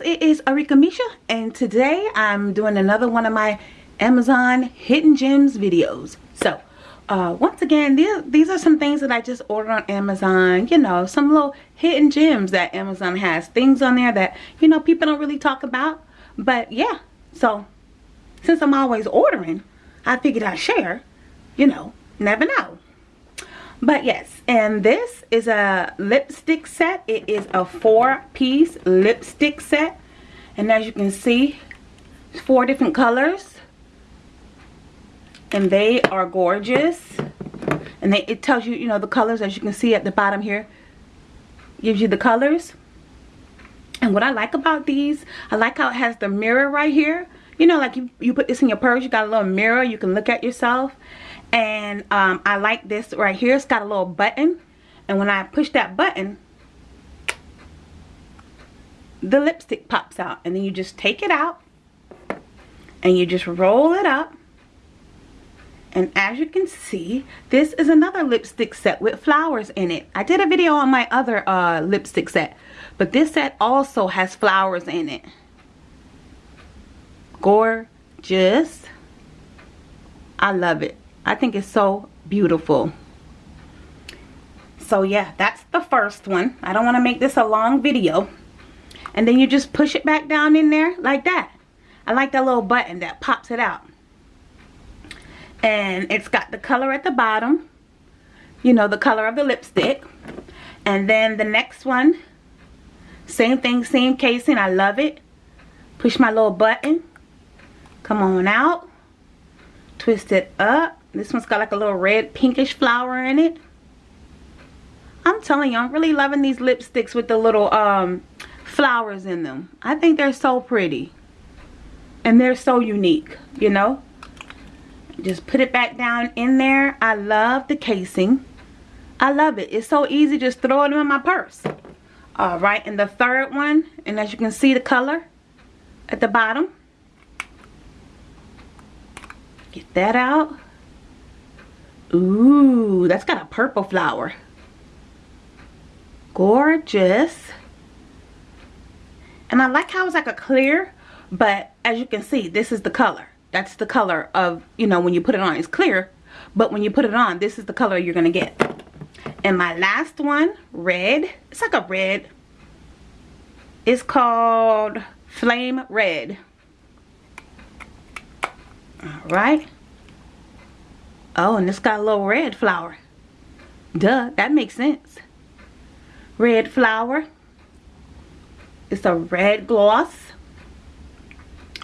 it is Arika Misha and today I'm doing another one of my Amazon hidden gems videos. So uh, once again these, these are some things that I just ordered on Amazon. You know some little hidden gems that Amazon has. Things on there that you know people don't really talk about. But yeah so since I'm always ordering I figured I'd share. You know never know. But yes, and this is a lipstick set. It is a four-piece lipstick set. And as you can see, four different colors. And they are gorgeous. And they, it tells you, you know, the colors as you can see at the bottom here. Gives you the colors. And what I like about these, I like how it has the mirror right here. You know, like you, you put this in your purse, you got a little mirror, you can look at yourself and um, I like this right here. It's got a little button. And when I push that button the lipstick pops out. And then you just take it out. And you just roll it up. And as you can see this is another lipstick set with flowers in it. I did a video on my other uh, lipstick set. But this set also has flowers in it. Gorgeous. I love it I think it's so beautiful. So yeah, that's the first one. I don't want to make this a long video. And then you just push it back down in there like that. I like that little button that pops it out. And it's got the color at the bottom. You know, the color of the lipstick. And then the next one, same thing, same casing. I love it. Push my little button. Come on out. Twist it up. This one's got like a little red pinkish flower in it. I'm telling you, I'm really loving these lipsticks with the little um, flowers in them. I think they're so pretty. And they're so unique, you know. Just put it back down in there. I love the casing. I love it. It's so easy. Just throw it in my purse. Alright, and the third one, and as you can see the color at the bottom. Get that out. Ooh, that's got a purple flower. Gorgeous. And I like how it's like a clear, but as you can see, this is the color. That's the color of, you know, when you put it on, it's clear. But when you put it on, this is the color you're going to get. And my last one, red. It's like a red. It's called Flame Red. Alright. Oh, and it's got a little red flower. Duh, that makes sense. Red flower. It's a red gloss.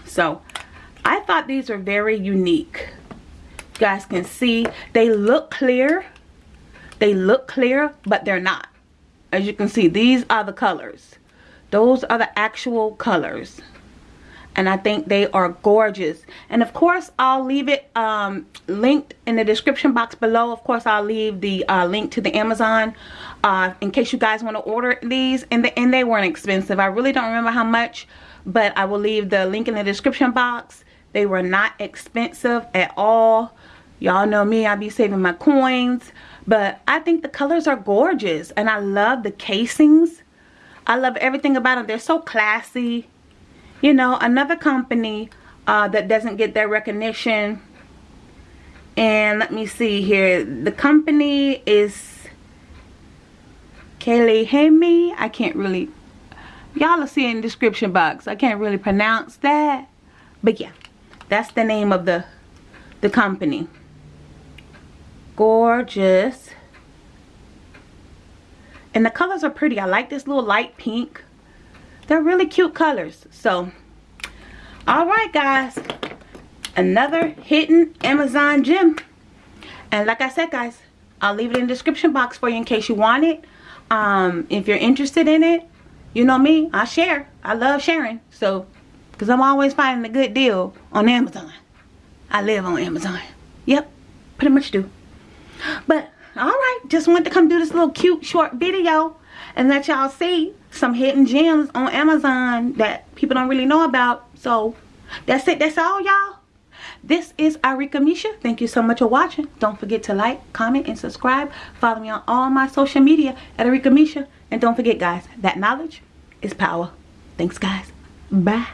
So, I thought these were very unique. You guys can see, they look clear. They look clear, but they're not. As you can see, these are the colors. Those are the actual colors and I think they are gorgeous. And of course I'll leave it um, linked in the description box below. Of course I'll leave the uh, link to the Amazon uh, in case you guys want to order these and, the, and they weren't expensive. I really don't remember how much but I will leave the link in the description box. They were not expensive at all. Y'all know me I be saving my coins but I think the colors are gorgeous and I love the casings. I love everything about them they're so classy you know another company uh, that doesn't get their recognition. And let me see here. The company is Kelly Hemi. I can't really y'all will see in the description box. I can't really pronounce that. But yeah that's the name of the the company. Gorgeous. And the colors are pretty. I like this little light pink they're really cute colors. So, alright guys. Another hidden Amazon gem. And like I said guys, I'll leave it in the description box for you in case you want it. Um, if you're interested in it, you know me, I share. I love sharing. So, because I'm always finding a good deal on Amazon. I live on Amazon. Yep, pretty much do. But, alright, just wanted to come do this little cute short video and let y'all see some hidden gems on Amazon that people don't really know about. So that's it. That's all y'all. This is Arika Misha. Thank you so much for watching. Don't forget to like, comment, and subscribe. Follow me on all my social media at Arika Misha. And don't forget guys, that knowledge is power. Thanks guys. Bye.